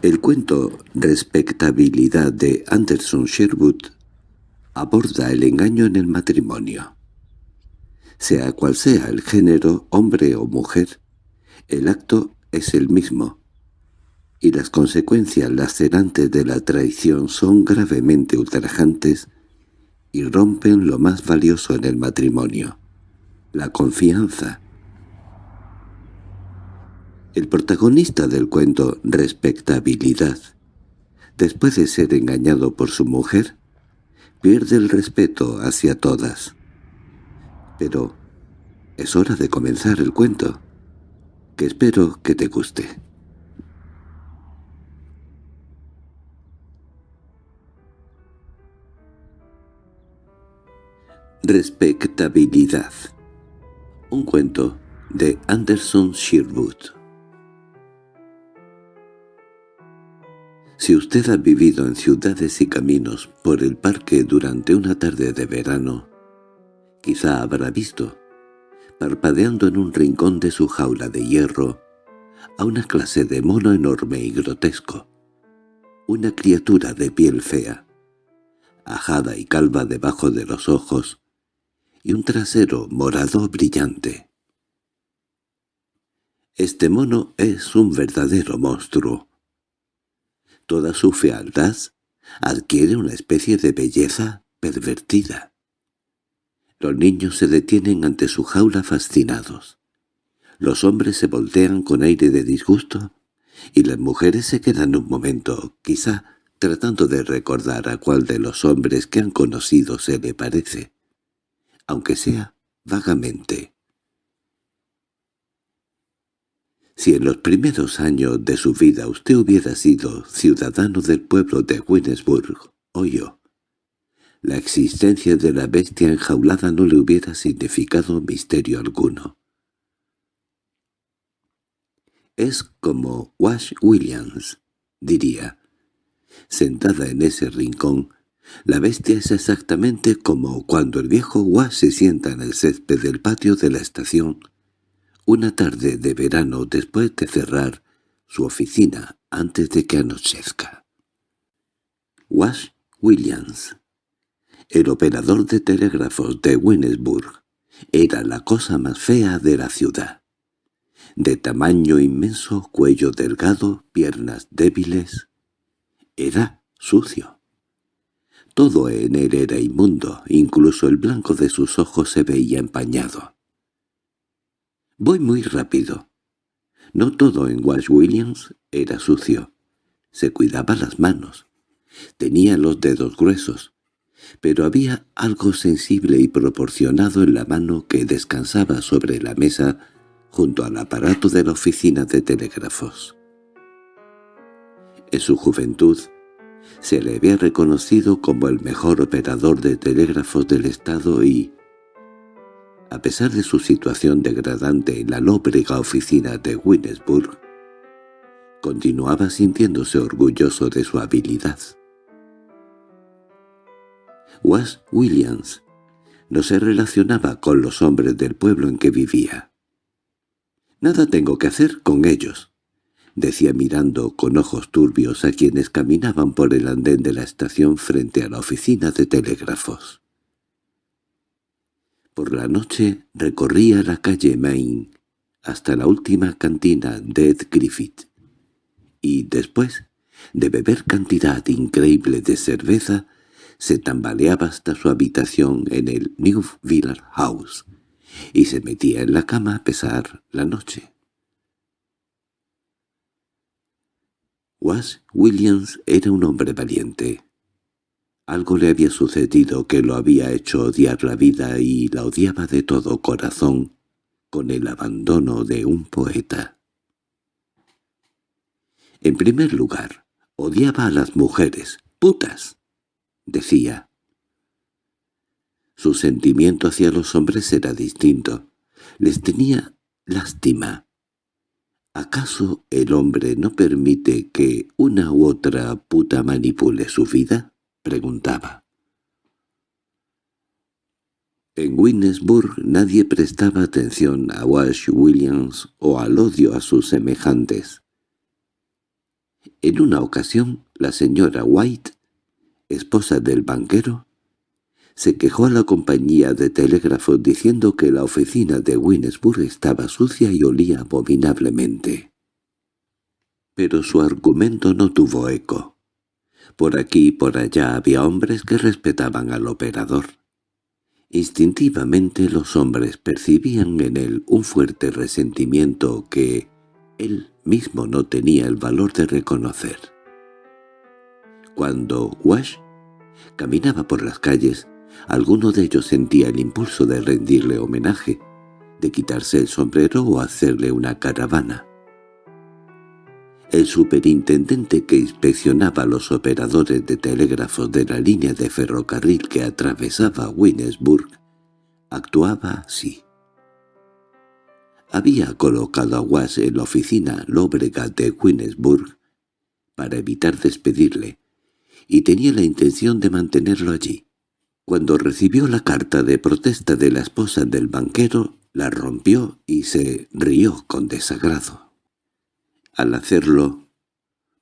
El cuento Respectabilidad de Anderson Sherwood aborda el engaño en el matrimonio. Sea cual sea el género, hombre o mujer, el acto es el mismo, y las consecuencias lacerantes de la traición son gravemente ultrajantes y rompen lo más valioso en el matrimonio, la confianza. El protagonista del cuento Respectabilidad, después de ser engañado por su mujer, pierde el respeto hacia todas. Pero es hora de comenzar el cuento, que espero que te guste. Respectabilidad Un cuento de Anderson Sherwood Si usted ha vivido en ciudades y caminos por el parque durante una tarde de verano, quizá habrá visto, parpadeando en un rincón de su jaula de hierro, a una clase de mono enorme y grotesco, una criatura de piel fea, ajada y calva debajo de los ojos, y un trasero morado brillante. Este mono es un verdadero monstruo, toda su fealdad, adquiere una especie de belleza pervertida. Los niños se detienen ante su jaula fascinados. Los hombres se voltean con aire de disgusto y las mujeres se quedan un momento, quizá tratando de recordar a cuál de los hombres que han conocido se le parece, aunque sea vagamente. Si en los primeros años de su vida usted hubiera sido ciudadano del pueblo de Winnesburg, o yo, la existencia de la bestia enjaulada no le hubiera significado misterio alguno. Es como Wash Williams, diría. Sentada en ese rincón, la bestia es exactamente como cuando el viejo Wash se sienta en el césped del patio de la estación una tarde de verano después de cerrar su oficina antes de que anochezca. Wash Williams, el operador de telégrafos de Winnesburg, era la cosa más fea de la ciudad. De tamaño inmenso, cuello delgado, piernas débiles. Era sucio. Todo en él era inmundo, incluso el blanco de sus ojos se veía empañado. Voy muy rápido. No todo en Wash Williams era sucio. Se cuidaba las manos. Tenía los dedos gruesos. Pero había algo sensible y proporcionado en la mano que descansaba sobre la mesa junto al aparato de la oficina de telégrafos. En su juventud, se le había reconocido como el mejor operador de telégrafos del Estado y, a pesar de su situación degradante en la lóbrega oficina de Winnesburg, continuaba sintiéndose orgulloso de su habilidad. Was Williams no se relacionaba con los hombres del pueblo en que vivía. «Nada tengo que hacer con ellos», decía mirando con ojos turbios a quienes caminaban por el andén de la estación frente a la oficina de telégrafos. Por la noche recorría la calle Main hasta la última cantina de Ed Griffith, y después de beber cantidad increíble de cerveza, se tambaleaba hasta su habitación en el New Village House, y se metía en la cama a pesar la noche. Was Williams era un hombre valiente. Algo le había sucedido que lo había hecho odiar la vida y la odiaba de todo corazón, con el abandono de un poeta. En primer lugar, odiaba a las mujeres, putas, decía. Su sentimiento hacia los hombres era distinto. Les tenía lástima. ¿Acaso el hombre no permite que una u otra puta manipule su vida? Preguntaba. En Winnesburg nadie prestaba atención a Wash Williams o al odio a sus semejantes. En una ocasión, la señora White, esposa del banquero, se quejó a la compañía de telégrafos diciendo que la oficina de Winesburg estaba sucia y olía abominablemente. Pero su argumento no tuvo eco. Por aquí y por allá había hombres que respetaban al operador. Instintivamente los hombres percibían en él un fuerte resentimiento que él mismo no tenía el valor de reconocer. Cuando Wash caminaba por las calles, alguno de ellos sentía el impulso de rendirle homenaje, de quitarse el sombrero o hacerle una caravana. El superintendente que inspeccionaba los operadores de telégrafos de la línea de ferrocarril que atravesaba Winesburg actuaba así. Había colocado a Was en la oficina lóbrega de Winesburg para evitar despedirle, y tenía la intención de mantenerlo allí. Cuando recibió la carta de protesta de la esposa del banquero, la rompió y se rió con desagrado. Al hacerlo,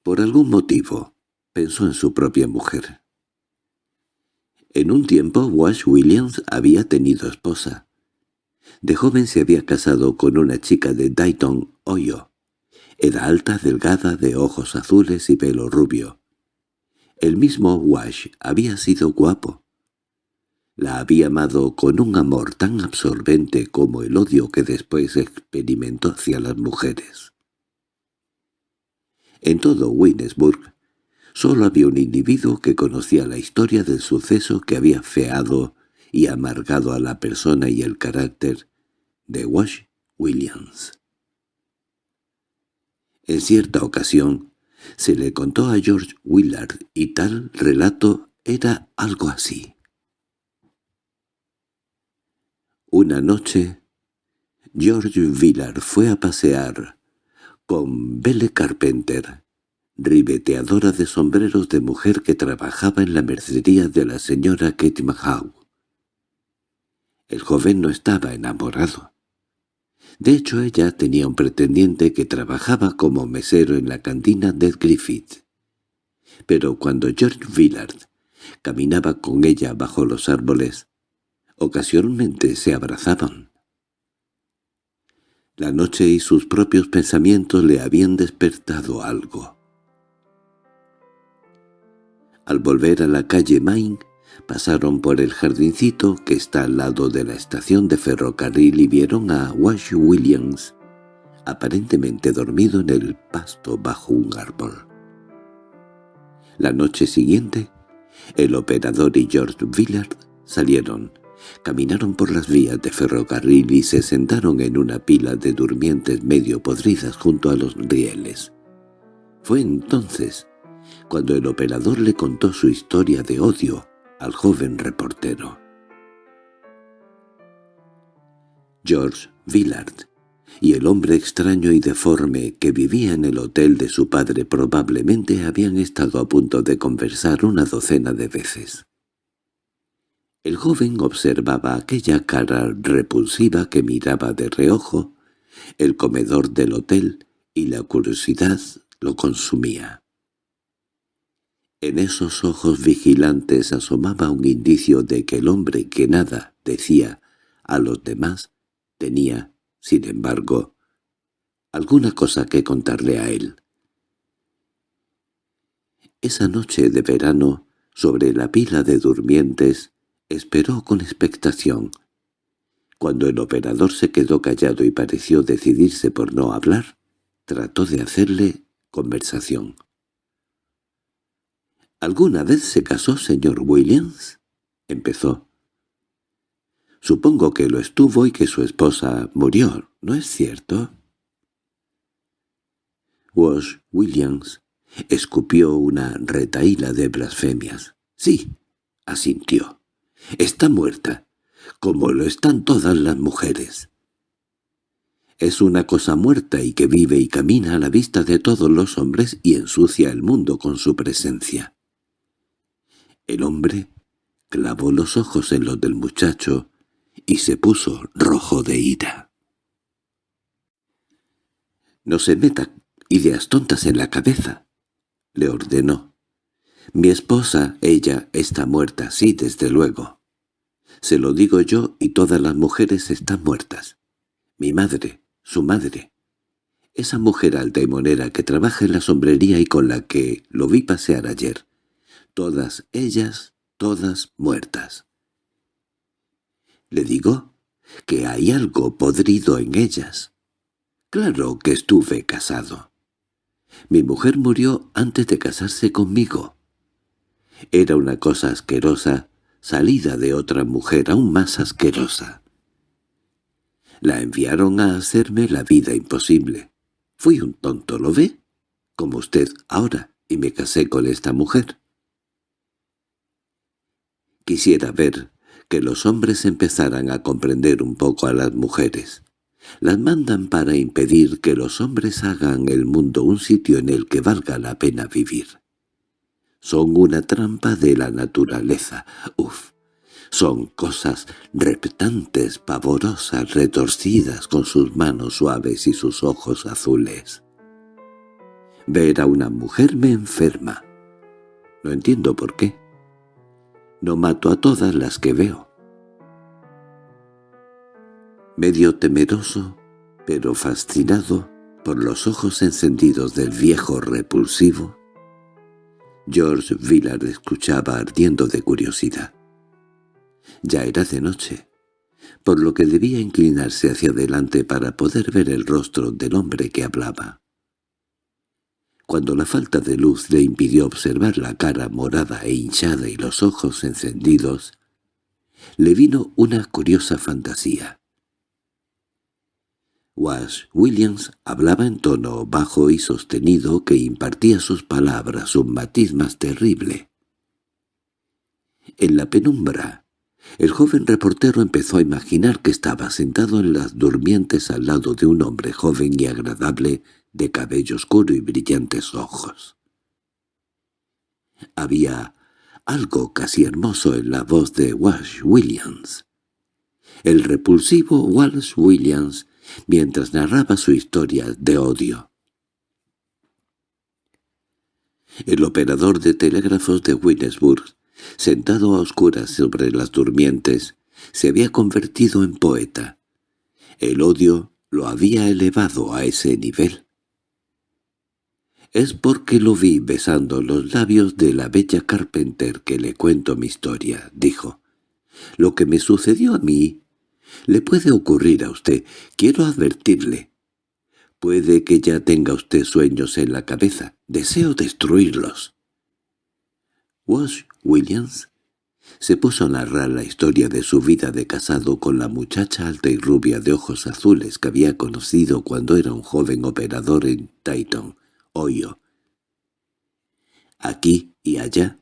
por algún motivo, pensó en su propia mujer. En un tiempo Wash Williams había tenido esposa. De joven se había casado con una chica de Dayton, Ohio. Era alta, delgada, de ojos azules y pelo rubio. El mismo Wash había sido guapo. La había amado con un amor tan absorbente como el odio que después experimentó hacia las mujeres. En todo Winesburg solo había un individuo que conocía la historia del suceso que había feado y amargado a la persona y el carácter de Wash Williams. En cierta ocasión se le contó a George Willard y tal relato era algo así. Una noche, George Willard fue a pasear con Belle Carpenter, ribeteadora de sombreros de mujer que trabajaba en la mercería de la señora Kate Mahaw. El joven no estaba enamorado. De hecho, ella tenía un pretendiente que trabajaba como mesero en la cantina de Griffith. Pero cuando George Villard caminaba con ella bajo los árboles, ocasionalmente se abrazaban. La noche y sus propios pensamientos le habían despertado algo. Al volver a la calle Main, pasaron por el jardincito que está al lado de la estación de ferrocarril y vieron a Wash Williams, aparentemente dormido en el pasto bajo un árbol. La noche siguiente, el operador y George Villard salieron Caminaron por las vías de ferrocarril y se sentaron en una pila de durmientes medio podridas junto a los rieles. Fue entonces cuando el operador le contó su historia de odio al joven reportero. George Villard y el hombre extraño y deforme que vivía en el hotel de su padre probablemente habían estado a punto de conversar una docena de veces. El joven observaba aquella cara repulsiva que miraba de reojo, el comedor del hotel, y la curiosidad lo consumía. En esos ojos vigilantes asomaba un indicio de que el hombre que nada decía a los demás tenía, sin embargo, alguna cosa que contarle a él. Esa noche de verano, sobre la pila de durmientes, Esperó con expectación. Cuando el operador se quedó callado y pareció decidirse por no hablar, trató de hacerle conversación. —¿Alguna vez se casó, señor Williams? —empezó. —Supongo que lo estuvo y que su esposa murió, ¿no es cierto? Wash Williams escupió una retaíla de blasfemias. —Sí —asintió. Está muerta, como lo están todas las mujeres. Es una cosa muerta y que vive y camina a la vista de todos los hombres y ensucia el mundo con su presencia. El hombre clavó los ojos en los del muchacho y se puso rojo de ira. «No se meta ideas tontas en la cabeza», le ordenó. Mi esposa, ella, está muerta, sí, desde luego. Se lo digo yo y todas las mujeres están muertas. Mi madre, su madre. Esa mujer alta y monera que trabaja en la sombrería y con la que lo vi pasear ayer. Todas ellas, todas muertas. Le digo que hay algo podrido en ellas. Claro que estuve casado. Mi mujer murió antes de casarse conmigo. Era una cosa asquerosa, salida de otra mujer aún más asquerosa. La enviaron a hacerme la vida imposible. Fui un tonto, ¿lo ve? Como usted ahora, y me casé con esta mujer. Quisiera ver que los hombres empezaran a comprender un poco a las mujeres. Las mandan para impedir que los hombres hagan el mundo un sitio en el que valga la pena vivir. Son una trampa de la naturaleza. Uf, son cosas reptantes, pavorosas, retorcidas con sus manos suaves y sus ojos azules. Ver a una mujer me enferma. No entiendo por qué. No mato a todas las que veo. Medio temeroso, pero fascinado por los ojos encendidos del viejo repulsivo, George Villard escuchaba ardiendo de curiosidad. Ya era de noche, por lo que debía inclinarse hacia adelante para poder ver el rostro del hombre que hablaba. Cuando la falta de luz le impidió observar la cara morada e hinchada y los ojos encendidos, le vino una curiosa fantasía. Wash Williams hablaba en tono bajo y sostenido que impartía sus palabras un matiz más terrible. En la penumbra, el joven reportero empezó a imaginar que estaba sentado en las durmientes al lado de un hombre joven y agradable de cabello oscuro y brillantes ojos. Había algo casi hermoso en la voz de Walsh Williams. El repulsivo Walsh Williams, mientras narraba su historia de odio. El operador de telégrafos de Williamsburg, sentado a oscuras sobre las durmientes, se había convertido en poeta. El odio lo había elevado a ese nivel. Es porque lo vi besando los labios de la bella Carpenter que le cuento mi historia, dijo. Lo que me sucedió a mí le puede ocurrir a usted. Quiero advertirle. Puede que ya tenga usted sueños en la cabeza. Deseo destruirlos. Wash Williams se puso a narrar la historia de su vida de casado con la muchacha alta y rubia de ojos azules que había conocido cuando era un joven operador en Titan, Aquí y allá,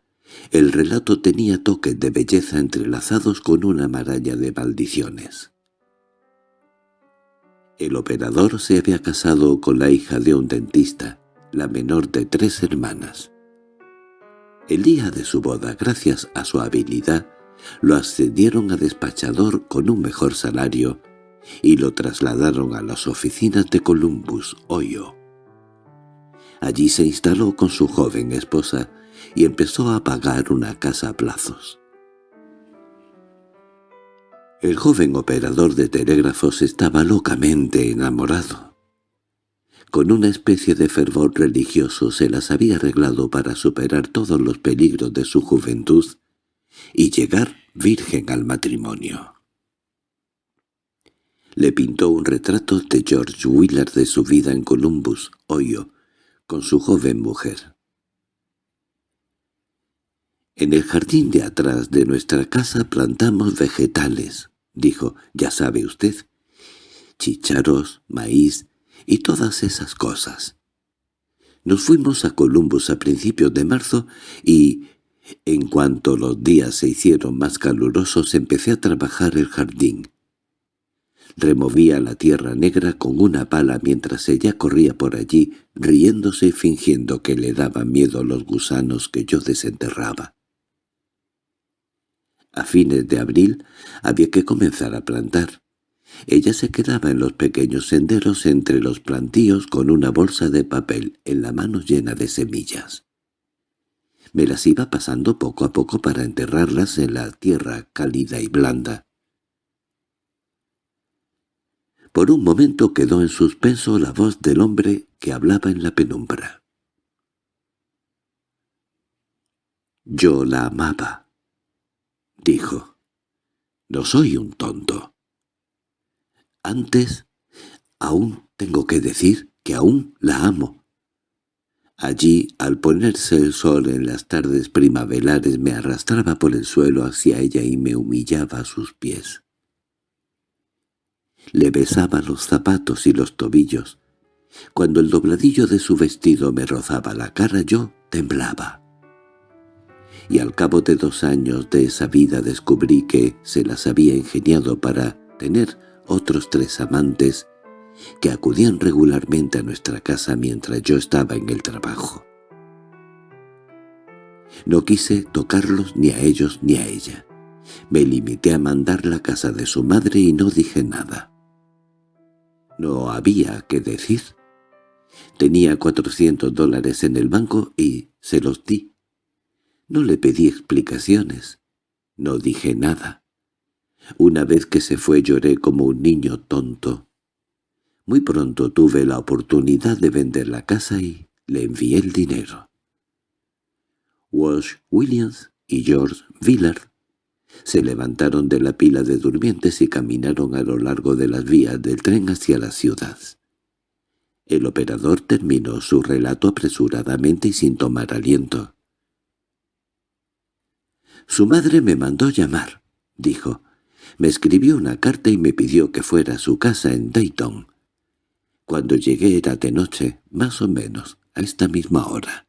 el relato tenía toques de belleza entrelazados con una maraña de maldiciones. El operador se había casado con la hija de un dentista, la menor de tres hermanas. El día de su boda, gracias a su habilidad, lo ascendieron a despachador con un mejor salario y lo trasladaron a las oficinas de Columbus, Ohio. Allí se instaló con su joven esposa y empezó a pagar una casa a plazos. El joven operador de telégrafos estaba locamente enamorado. Con una especie de fervor religioso se las había arreglado para superar todos los peligros de su juventud y llegar virgen al matrimonio. Le pintó un retrato de George Willard de su vida en Columbus, Ohio, con su joven mujer. En el jardín de atrás de nuestra casa plantamos vegetales, dijo, ya sabe usted, chicharos, maíz y todas esas cosas. Nos fuimos a Columbus a principios de marzo y, en cuanto los días se hicieron más calurosos, empecé a trabajar el jardín. Removía la tierra negra con una pala mientras ella corría por allí, riéndose y fingiendo que le daban miedo los gusanos que yo desenterraba. A fines de abril había que comenzar a plantar. Ella se quedaba en los pequeños senderos entre los plantíos con una bolsa de papel en la mano llena de semillas. Me las iba pasando poco a poco para enterrarlas en la tierra cálida y blanda. Por un momento quedó en suspenso la voz del hombre que hablaba en la penumbra. «Yo la amaba», dijo. «No soy un tonto». Antes, aún tengo que decir que aún la amo. Allí, al ponerse el sol en las tardes primaverales, me arrastraba por el suelo hacia ella y me humillaba a sus pies. Le besaba los zapatos y los tobillos. Cuando el dobladillo de su vestido me rozaba la cara yo temblaba. Y al cabo de dos años de esa vida descubrí que se las había ingeniado para tener otros tres amantes que acudían regularmente a nuestra casa mientras yo estaba en el trabajo. No quise tocarlos ni a ellos ni a ella. Me limité a mandar la casa de su madre y no dije nada. No había que decir. Tenía cuatrocientos dólares en el banco y se los di. No le pedí explicaciones. No dije nada. Una vez que se fue lloré como un niño tonto. Muy pronto tuve la oportunidad de vender la casa y le envié el dinero. Walsh Williams y George Villard se levantaron de la pila de durmientes y caminaron a lo largo de las vías del tren hacia la ciudad. El operador terminó su relato apresuradamente y sin tomar aliento. «Su madre me mandó llamar», dijo. «Me escribió una carta y me pidió que fuera a su casa en Dayton. Cuando llegué era de noche, más o menos, a esta misma hora».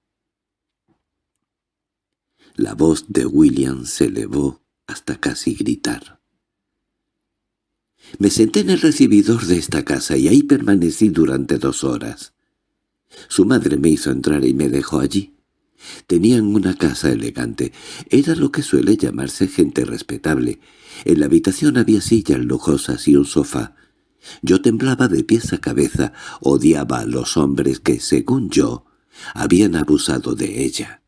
La voz de William se elevó hasta casi gritar. Me senté en el recibidor de esta casa y ahí permanecí durante dos horas. Su madre me hizo entrar y me dejó allí. Tenían una casa elegante. Era lo que suele llamarse gente respetable. En la habitación había sillas lujosas y un sofá. Yo temblaba de pies a cabeza, odiaba a los hombres que, según yo, habían abusado de ella.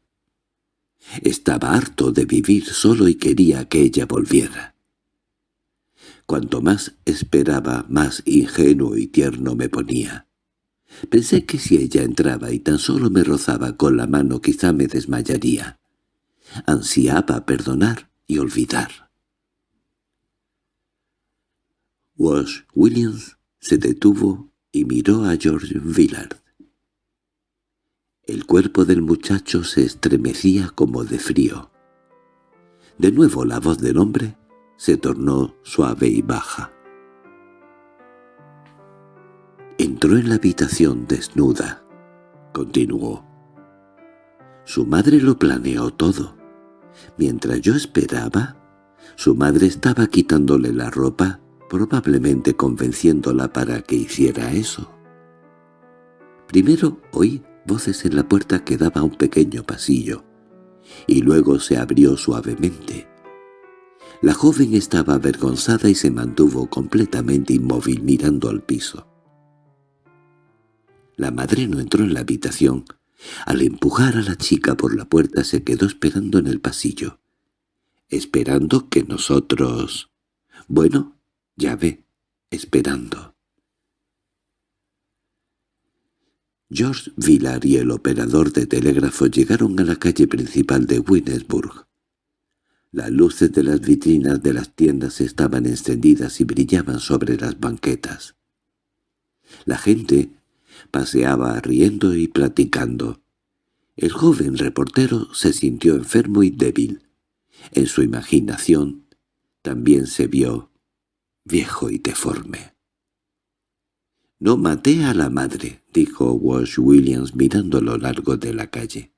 Estaba harto de vivir solo y quería que ella volviera. Cuanto más esperaba, más ingenuo y tierno me ponía. Pensé que si ella entraba y tan solo me rozaba con la mano quizá me desmayaría. Ansiaba perdonar y olvidar. Wash Williams se detuvo y miró a George Villard. El cuerpo del muchacho se estremecía como de frío. De nuevo la voz del hombre se tornó suave y baja. Entró en la habitación desnuda, continuó. Su madre lo planeó todo. Mientras yo esperaba, su madre estaba quitándole la ropa, probablemente convenciéndola para que hiciera eso. Primero oí voces en la puerta que daba a un pequeño pasillo, y luego se abrió suavemente. La joven estaba avergonzada y se mantuvo completamente inmóvil mirando al piso. La madre no entró en la habitación. Al empujar a la chica por la puerta se quedó esperando en el pasillo. Esperando que nosotros... Bueno, ya ve, esperando. George Villar y el operador de telégrafo llegaron a la calle principal de Winnesburg. Las luces de las vitrinas de las tiendas estaban encendidas y brillaban sobre las banquetas. La gente paseaba riendo y platicando. El joven reportero se sintió enfermo y débil. En su imaginación también se vio viejo y deforme. «No maté a la madre», dijo Walsh Williams mirando a lo largo de la calle.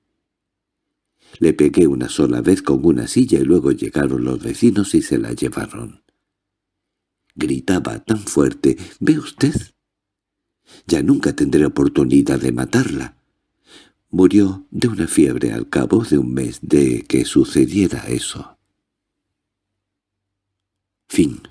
Le pegué una sola vez con una silla y luego llegaron los vecinos y se la llevaron. Gritaba tan fuerte, «¿Ve usted? Ya nunca tendré oportunidad de matarla». Murió de una fiebre al cabo de un mes de que sucediera eso. Fin